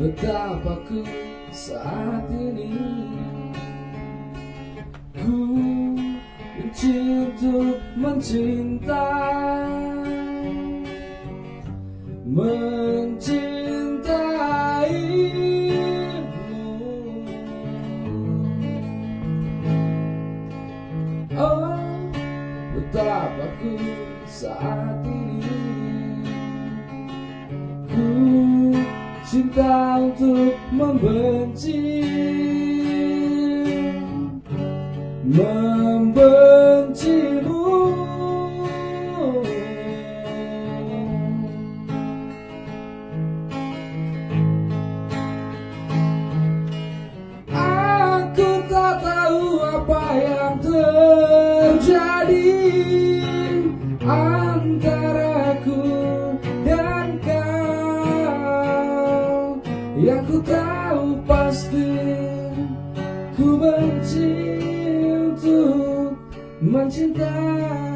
Betapa ku saat ini Ku benci untuk mencintai Mencintaimu. Oh betapa ku saat ini Ku cinta untuk membenci Membencimu. Aku tak tahu apa yang terjadi antaraku Yang ku tahu pasti ku benci untuk mencintai